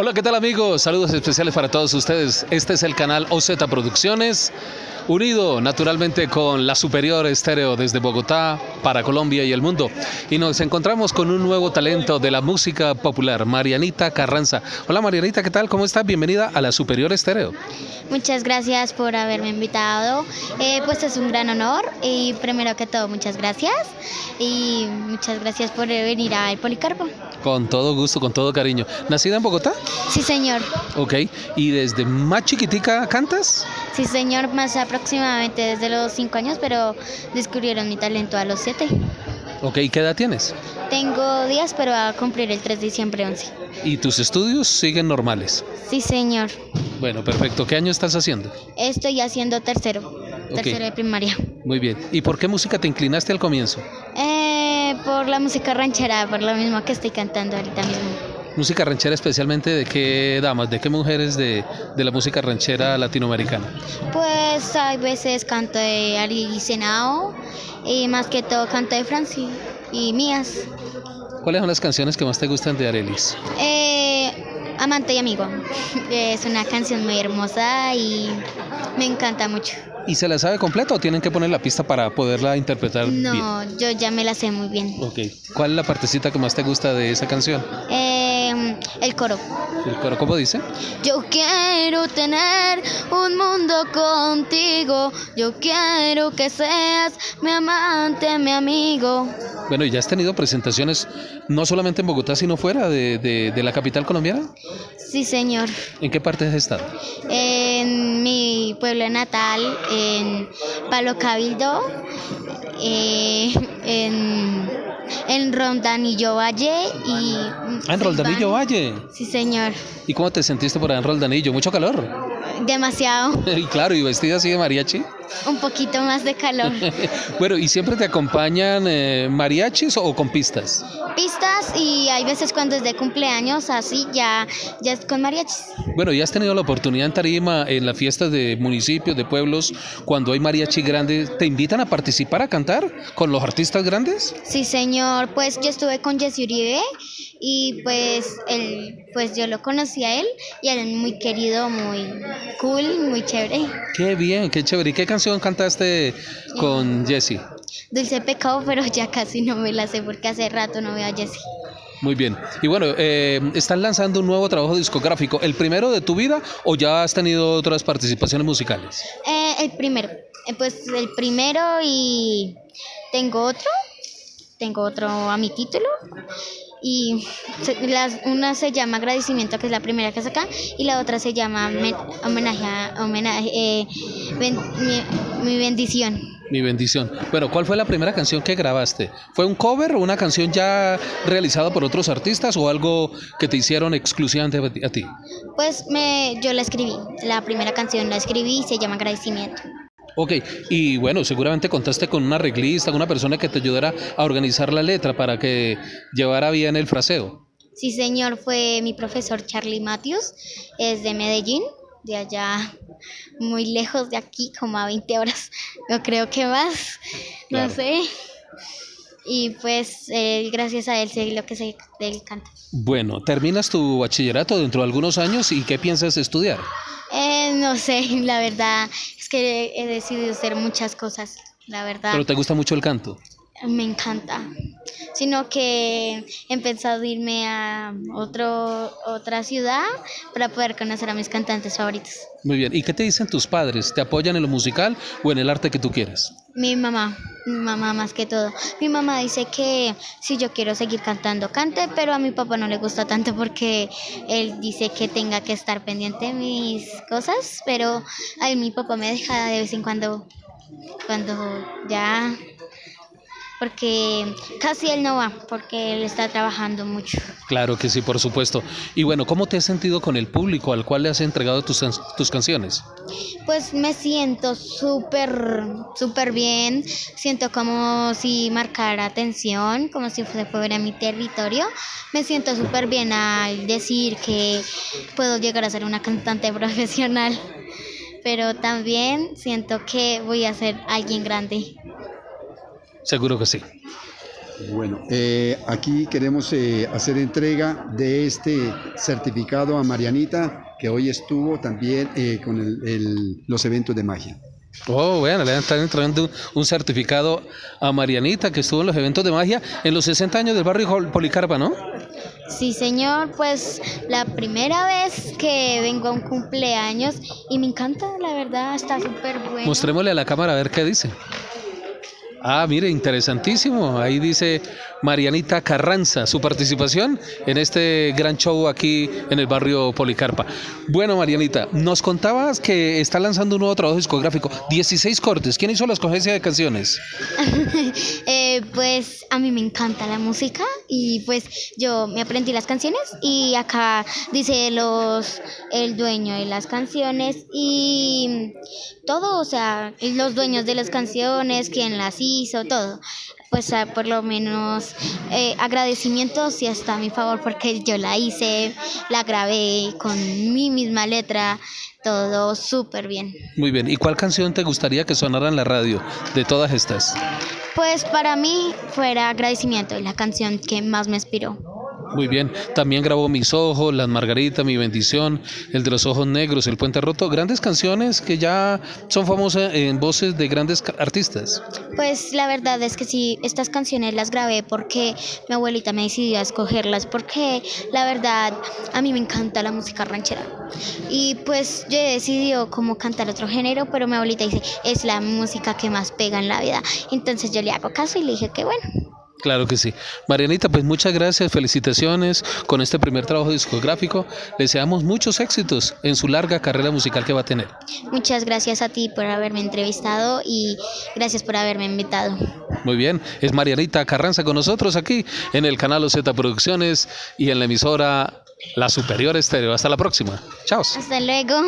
Hola, ¿qué tal amigos? Saludos especiales para todos ustedes. Este es el canal OZ Producciones, unido naturalmente con la Superior Estéreo desde Bogotá para Colombia y el mundo. Y nos encontramos con un nuevo talento de la música popular, Marianita Carranza. Hola Marianita, ¿qué tal? ¿Cómo estás? Bienvenida a la Superior Estéreo. Muchas gracias por haberme invitado. Eh, pues es un gran honor y primero que todo muchas gracias y muchas gracias por venir al Policarpo. Con todo gusto, con todo cariño. ¿Nacida en Bogotá? Sí, señor. Ok. ¿Y desde más chiquitica cantas? Sí, señor, más aproximadamente desde los cinco años, pero descubrieron mi talento a los siete. Ok, ¿qué edad tienes? Tengo días, pero va a cumplir el 3 de diciembre 11. ¿Y tus estudios siguen normales? Sí, señor. Bueno, perfecto. ¿Qué año estás haciendo? Estoy haciendo tercero, tercero de primaria. Muy bien. ¿Y por qué música te inclinaste al comienzo? Eh, por la música ranchera, por lo mismo que estoy cantando ahorita mismo. Música ranchera especialmente de qué damas, de qué mujeres de, de la música ranchera latinoamericana. Pues hay veces canto de Ari Senao y más que todo canto de Franci y mías. ¿Cuáles son las canciones que más te gustan de Arelis? Eh, Amante y amigo. Es una canción muy hermosa y me encanta mucho. ¿Y se la sabe completa o tienen que poner la pista para poderla interpretar bien? No, yo ya me la sé muy bien. Ok. ¿Cuál es la partecita que más te gusta de esa canción? Eh, el coro. ¿El coro cómo dice? Yo quiero tener un mundo contigo. Yo quiero que seas mi amante, mi amigo. Bueno, ¿y ya has tenido presentaciones no solamente en Bogotá, sino fuera de, de- de la capital colombiana? Sí, señor. ¿En qué parte has estado? Mi pueblo natal, en Palo Cabildo, eh, en, en Rondanillo Valle y... Ah, en Roldanillo Valle. Sí, señor. ¿Y cómo te sentiste por allá en Roldanillo? ¿Mucho calor? Demasiado. Y claro, ¿y vestida así de mariachi? Un poquito más de calor. Bueno, ¿y siempre te acompañan eh, mariachis o con pistas? Pistas y hay veces cuando es de cumpleaños, así ya, ya es con mariachis. Bueno, ¿y has tenido la oportunidad en Tarima, en las fiestas de municipios, de pueblos, cuando hay mariachi grandes, te invitan a participar, a cantar con los artistas grandes? Sí, señor. Pues yo estuve con Jesse Uribe y pues él, pues yo lo conocí a él y él es muy querido, muy cool, muy chévere. Qué bien, qué chévere. ¿Y qué canción cantaste con Jesse? Dulce pecado, pero ya casi no me la sé porque hace rato no veo a Jesse. Muy bien. Y bueno, eh, están lanzando un nuevo trabajo discográfico. ¿El primero de tu vida o ya has tenido otras participaciones musicales? Eh, el primero, eh, pues el primero y tengo otro, tengo otro a mi título y se- las, una se llama agradecimiento que es la primera que saca y la otra se llama men- homenaje, a- homenaje eh, ben- mi, mi bendición. Mi bendición. Bueno, ¿cuál fue la primera canción que grabaste? ¿Fue un cover o una canción ya realizada por otros artistas o algo que te hicieron exclusivamente a ti- a ti? Pues me, yo la escribí, la primera canción la escribí y se llama agradecimiento. Ok, y bueno, seguramente contaste con una arreglista, con una persona que te ayudara a organizar la letra para que llevara bien el fraseo. Sí, señor, fue mi profesor Charlie Matthews, es de Medellín, de allá muy lejos de aquí, como a 20 horas, no creo que más, no Claro. sé. Y pues eh, gracias a él sé lo que se él canta. Bueno, terminas tu bachillerato dentro de algunos años y ¿qué piensas estudiar? Eh, no sé, la verdad es que he decidido hacer muchas cosas, la verdad. Pero te gusta mucho el canto. Me encanta. Sino que he pensado irme a otro, otra ciudad para poder conocer a mis cantantes favoritos. Muy bien. ¿Y qué te dicen tus padres? ¿Te apoyan en lo musical o en el arte que tú quieras? Mi mamá, mi mamá más que todo. Mi mamá dice que si yo quiero seguir cantando, cante, pero a mi papá no le gusta tanto porque él dice que tenga que estar pendiente de mis cosas, pero a mi papá me deja de vez en cuando, cuando ya porque casi él no va, porque él está trabajando mucho. Claro que sí, por supuesto. Y bueno, ¿cómo te has sentido con el público al cual le has entregado tus, tus canciones? Pues me siento súper, súper bien. Siento como si marcara atención, como si fuese fuera mi territorio. Me siento súper bien al decir que puedo llegar a ser una cantante profesional. Pero también siento que voy a ser alguien grande. Seguro que sí. Bueno, eh, aquí queremos eh, hacer entrega de este certificado a Marianita, que hoy estuvo también eh, con los eventos de magia. Oh, bueno, le están entregando un certificado a Marianita, que estuvo en los eventos de magia en los 60 años del barrio Policarpa, ¿no? Sí, señor, pues la primera vez que vengo a un cumpleaños y me encanta, la verdad, está súper bueno. Mostrémosle a la cámara a ver qué dice. Ah, mire, interesantísimo. Ahí dice Marianita Carranza, su participación en este gran show aquí en el barrio Policarpa. Bueno, Marianita, nos contabas que está lanzando un nuevo trabajo discográfico, 16 cortes. ¿Quién hizo la escogencia de canciones? Eh, pues a mí me encanta la música y pues yo me aprendí las canciones y acá dice los el dueño de las canciones y todo, o sea, los dueños de las canciones, quién las hizo, todo pues por lo menos eh, agradecimientos y hasta a mi favor porque yo la hice, la grabé con mi misma letra, todo súper bien. Muy bien, ¿y cuál canción te gustaría que sonara en la radio de todas estas? Pues para mí fuera agradecimiento, la canción que más me inspiró. Muy bien. También grabó Mis Ojos, Las Margaritas, Mi Bendición, El de los Ojos Negros, El Puente Roto. Grandes canciones que ya son famosas en voces de grandes artistas. Pues la verdad es que sí, estas canciones las grabé porque mi abuelita me decidió a escogerlas porque la verdad a mí me encanta la música ranchera. Y pues yo he decidido cómo cantar otro género, pero mi abuelita dice, es la música que más pega en la vida. Entonces yo le hago caso y le dije que bueno. Claro que sí. Marianita, pues muchas gracias, felicitaciones con este primer trabajo discográfico. Deseamos muchos éxitos en su larga carrera musical que va a tener. Muchas gracias a ti por haberme entrevistado y gracias por haberme invitado. Muy bien, es Marianita Carranza con nosotros aquí en el canal OZ Producciones y en la emisora La Superior Estéreo. Hasta la próxima. Chao. Hasta luego.